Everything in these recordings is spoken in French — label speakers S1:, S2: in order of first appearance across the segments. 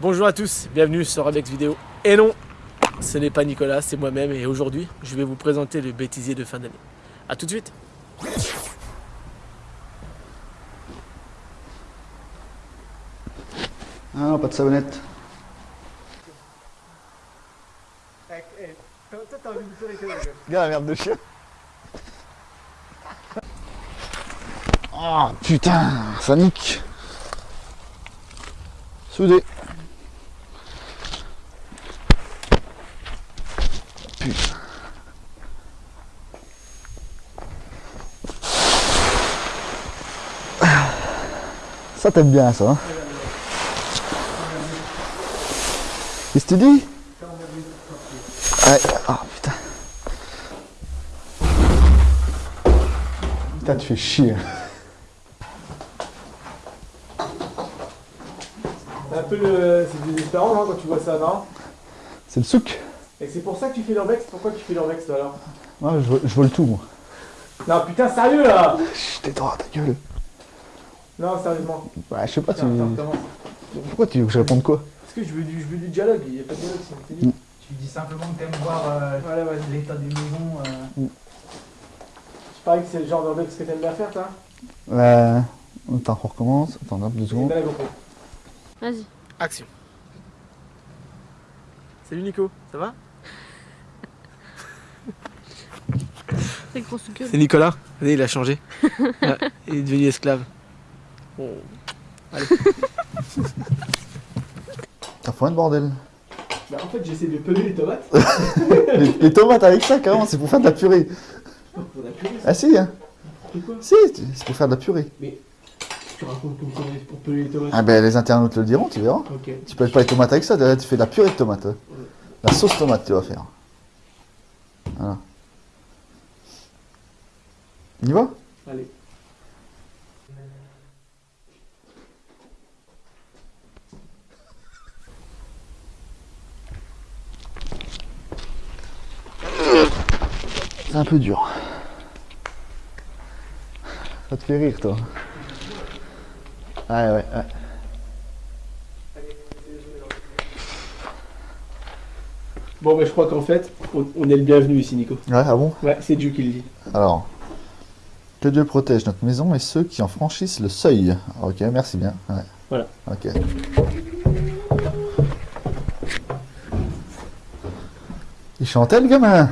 S1: Bonjour à tous, bienvenue sur Rebex Vidéo. Et non, ce n'est pas Nicolas, c'est moi-même et aujourd'hui, je vais vous présenter le bêtisier de fin d'année. A tout de suite
S2: Ah non, pas de savonnette. Regarde la merde de chien. Oh putain, ça nique. Soudé. Ça t'aime bien ça. Hein Qu'est-ce que tu dis? Ouais, ah putain. Putain, tu fais chier.
S1: C'est un peu le... c'est désespérant non, quand tu vois ça, non?
S2: C'est le souk.
S1: Et c'est pour ça que tu fais l'urbex Pourquoi tu fais l'urbex toi alors?
S2: Moi, je, vole- je vole tout, moi.
S1: Non putain, sérieux là
S2: Chut, tais droit, ta gueule.
S1: Non, sérieusement.
S2: Ouais, je sais pas, tu... Pourquoi tu veux que je réponde quoi
S1: Parce que je veux du, je veux du dialogue, il n'y a pas de dialogue t'es nul.
S3: Tu dis simplement que t'aimes voir euh,
S1: Voilà, ouais.
S3: l'état des maisons. euh.
S1: Je parie que c'est le genre d'urbex que t'aimes bien faire, toi
S2: Ouais. Attends, on recommence. Attends, hop, deux secondes.
S4: Vas-y.
S1: Action. Salut Nico, ça va?
S4: C'est.
S1: C'est Nicolas. Il a changé. Il est devenu esclave. Bon.
S2: T'as foin de bordel.
S1: Bah, en fait, j'essaie de peler les tomates.
S2: les, les tomates avec ça, carrément, c'est pour faire de la purée.
S1: On a purée,
S2: Ah si, hein
S1: c'est quoi
S2: Si, c'est pour faire de la purée.
S1: Tu racontes comme ça pour peler les tomates.
S2: Ah ben, les internautes le diront, tu verras. Tu peux pas les tomates avec ça, derrière tu fais de la purée de tomates. hein. La sauce tomate, tu vas faire. Voilà. On y va?
S1: Allez.
S2: C'est un peu dur. Ça te fait rire, toi. Ouais, ouais, ouais.
S1: Bon, bah, je crois qu'en fait, on, on est le bienvenu ici, Nico.
S2: Ouais, ah bon
S1: Ouais, c'est Dieu qui le dit.
S2: Alors, que Dieu protège notre maison et ceux qui en franchissent le seuil. Ok, merci bien. Ouais.
S1: Voilà.
S2: Ok. Il chantait le gamin?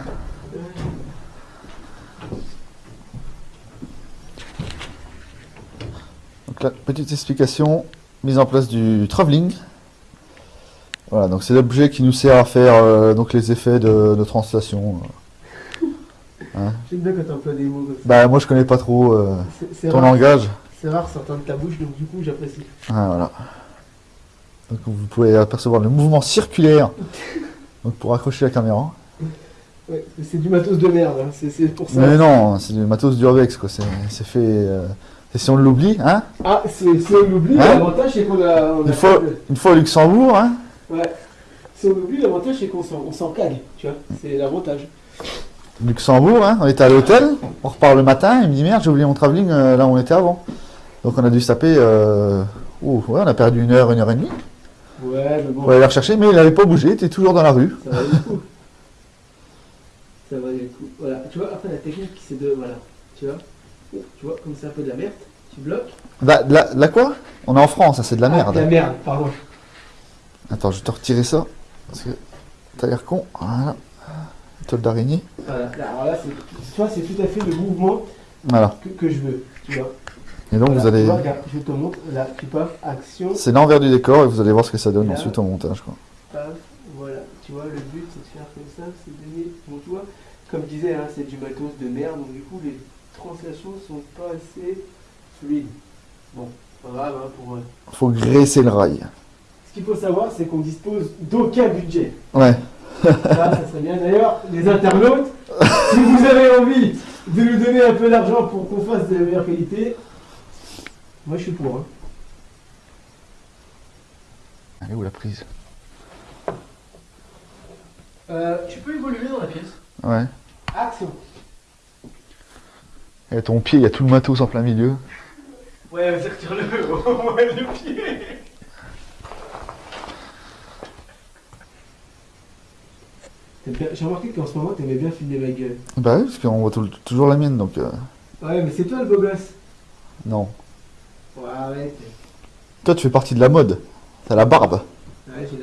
S2: Donc là, petite explication, mise en place du travelling. Voilà, donc c'est l'objet qui nous sert à faire euh, donc les effets de, de translation.
S1: J'aime bien quand t'emploies des mots comme ça.
S2: Bah moi je connais pas trop euh, ton
S1: rare,
S2: langage.
S1: c'est rare sortant de ta bouche, donc du coup, j'apprécie.
S2: Ah, voilà. Donc vous pouvez apercevoir le mouvement circulaire donc pour accrocher la caméra.
S1: Ouais, c'est du matos de merde, hein. c'est pour ça.
S2: Mais non, c'est du matos d'urbex quoi. C'est c'est fait. euh, c'est si on l'oublie, hein
S1: Ah, c'est- si on oublie,
S2: Hein
S1: l'avantage c'est qu'on a. on a
S2: Une fois,
S1: de-
S2: une fois au Luxembourg, hein
S1: Ouais. Si on oublie, l'avantage c'est qu'on s'en on cague, tu vois. C'est l'avantage.
S2: Luxembourg, hein, on était à l'hôtel, on repart le matin, il me dit merde, j'ai oublié mon travelling euh, là où on était avant. Donc on a dû se taper. Euh... ouh, ouais, on a perdu une heure, une heure et demie
S1: Ouais, mais bon,
S2: pour aller le rechercher, mais il n'avait pas bougé, il était toujours dans la rue.
S1: ça va le coup. Ça va le coup. Voilà, tu vois, après la technique c'est de. Voilà, tu vois. Tu vois, comme c'est un peu de la merde, tu bloques.
S2: Là, là, là quoi? On est en France, hein, c'est de la
S1: Ah,
S2: merde.
S1: de la merde, pardon.
S2: Attends, je vais te retirer ça. Parce que t'as l'air con. Voilà. Toile d'araignée.
S1: Voilà, alors là, c'est- tu vois, c'est tout à fait le mouvement
S2: Voilà.
S1: que, que je veux, tu vois.
S2: Et donc
S1: Voilà,
S2: vous allez.
S1: tu vois, regarde, je te montre, là, tu paf, action,
S2: C'est l'envers du décor et vous allez voir ce que ça donne ensuite au montage. Quoi.
S1: paf, voilà. Tu vois, le but c'est de faire comme ça, c'est de donner, bon, tu vois, comme je disais, hein, c'est du matos de merde, donc du coup, les translations sont pas assez fluides. Bon, pas grave, hein, pour... euh,
S2: Faut graisser le rail.
S1: Ce qu'il faut savoir, c'est qu'on dispose d'aucun budget.
S2: Ouais.
S1: Ça, ça serait bien. D'ailleurs, les internautes, si vous avez envie de nous donner un peu d'argent pour qu'on fasse de la meilleure qualité, moi je suis pour. Hein.
S2: Elle est où la prise?
S1: Euh, tu peux évoluer dans la pièce.
S2: Ouais.
S1: Action.
S2: Et ton pied, il y a tout le matos en plein milieu.
S1: Ouais, vas-y, retire-le, au moins le pied. J'ai remarqué qu'en ce moment, t'aimais bien filmer ma gueule.
S2: Bah oui, parce qu'on voit toujours la mienne, donc... Euh.
S1: Ouais, mais c'est toi le beau gosse.
S2: Non.
S1: Ouais, arrête.
S2: Toi, tu fais partie de la mode. T'as la barbe.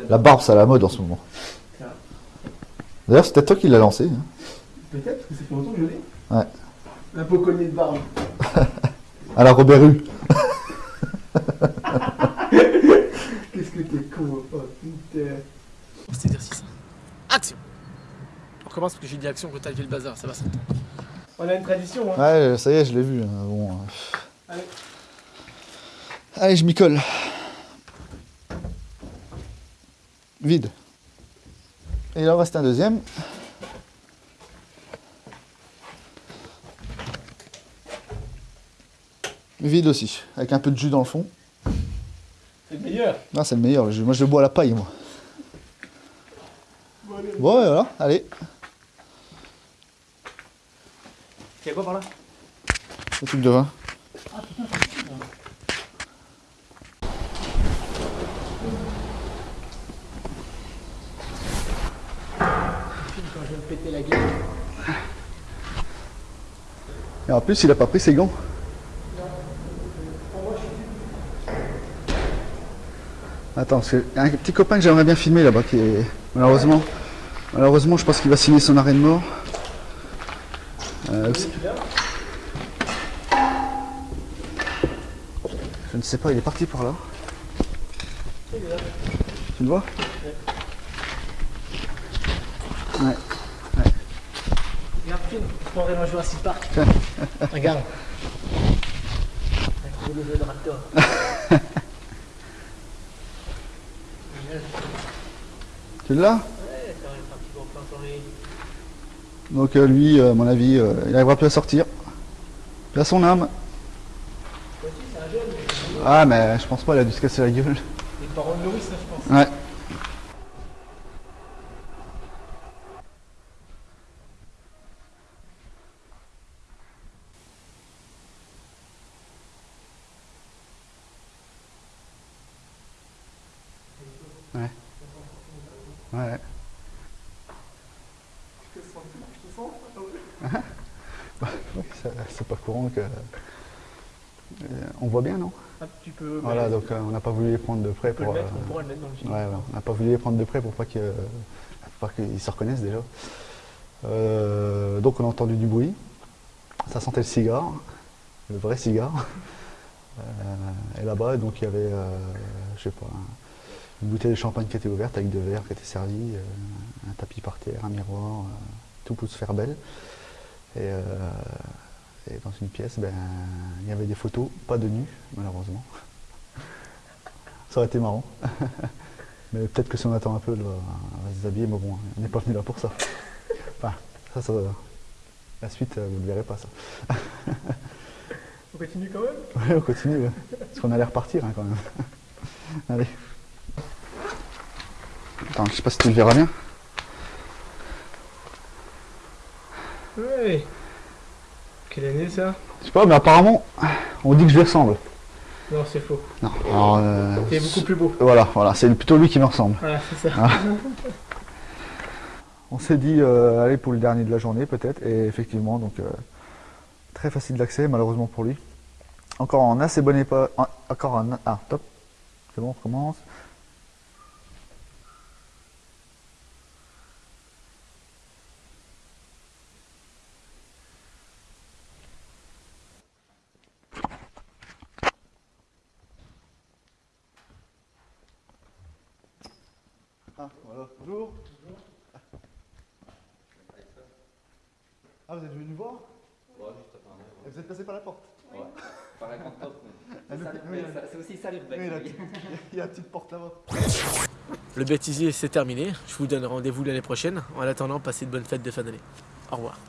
S1: La
S2: barbe. C'est à la mode en ce moment. D'ailleurs, c'est peut-être toi qui l'as lancé. Hein.
S1: Peut-être, parce que c'est pour longtemps que je l'ai.
S2: Ouais.
S1: Un peu cogné de barbe.
S2: À la Robert Rue.
S1: Qu'est-ce que t'es con, oh putain.
S5: cet exercice. Action On recommence parce que j'ai dit action quand t'as levé le bazar, ça va s'entendre.
S1: On a une tradition, hein.
S2: Ouais, ça y est, je l'ai vu. hein. Bon, euh,
S1: Allez.
S2: Allez, je m'y colle. Vide. Et il en reste un deuxième. Vide aussi, avec un peu de jus dans le fond.
S1: C'est le meilleur.
S2: Non, c'est le meilleur. le jus. Moi, je le bois à la paille, moi.
S1: Bon, allez.
S2: Bon, ouais, voilà, allez.
S1: Y'a quoi par là
S2: Le truc de vin.
S1: Quand je vais me péter la gueule.
S2: Et en plus, il a pas pris ses gants. Attends, parce qu'il y a un petit copain que j'aimerais bien filmer là-bas qui est. Malheureusement. Malheureusement, je pense qu'il va signer son arrêt de mort. Euh, c'est- je ne sais pas, il est parti par là. Tu le vois? Ouais.
S5: Regarde, film, je prendrai dans Jurassic Park. Regarde. Le jeu de Raptor.
S2: Tu l'as Donc euh, lui, euh, à mon avis, euh, il n'arrivera plus à sortir. Puis à son âme. Ah mais je pense pas, il a dû se casser la gueule.
S5: Les parents ça, je pense.
S2: Ouais. Ouais. Ouais. C'est pas courant que. Euh, on voit bien, non?
S5: Ah, tu peux.
S2: Voilà, donc euh, on n'a pas voulu les prendre de près pour.
S5: mettre,
S2: euh,
S5: on pourra le mettre dans le film.
S2: Ouais, on n'a pas voulu les prendre de près pour pas qu'ils se reconnaissent déjà. Euh, donc on a entendu du bruit. Ça sentait le cigare, le vrai cigare. Euh, et là-bas, donc il y avait, euh, je sais pas, un- une bouteille de champagne qui était ouverte avec deux verres qui étaient servis, euh, un tapis par terre, un miroir, euh, tout pour se faire belle. Et, euh, et dans une pièce, ben, il y avait des photos, pas de nu, malheureusement. Ça aurait été marrant. Mais peut-être que si on attend un peu, on va se déshabiller, mais bon, on n'est pas venu là pour ça. Enfin, ça, ça la suite, vous ne le verrez pas, ça.
S5: On continue quand même?
S2: Ouais, on continue, ouais. Parce qu'on allait repartir, hein, quand même. Allez. Attends, je sais pas si tu le verras bien.
S5: Ouais. Quelle année ça?
S2: Je sais pas, mais apparemment, on dit que je lui ressemble.
S5: Non, c'est faux.
S2: Non, alors, euh,
S5: T'es beaucoup plus beau.
S2: Voilà, voilà, c'est plutôt lui qui me ressemble.
S5: Voilà, c'est ça.
S2: On s'est dit euh, aller pour le dernier de la journée peut-être, et effectivement, donc euh, très facile d'accès malheureusement pour lui. Encore en assez bon état, en- encore en ah top, c'est bon, on recommence. Ah, voilà. Bonjour. Ah, vous êtes venu voir Et vous êtes passé par la porte
S6: Par la grande porte.
S2: Ah,
S6: mais C'est aussi ça l'urbex.
S2: oui, Il y a une petite porte là-bas.
S5: Le bêtisier, c'est terminé. Je vous donne rendez-vous l'année prochaine. En attendant, passez de bonnes fêtes de fin d'année. Au revoir.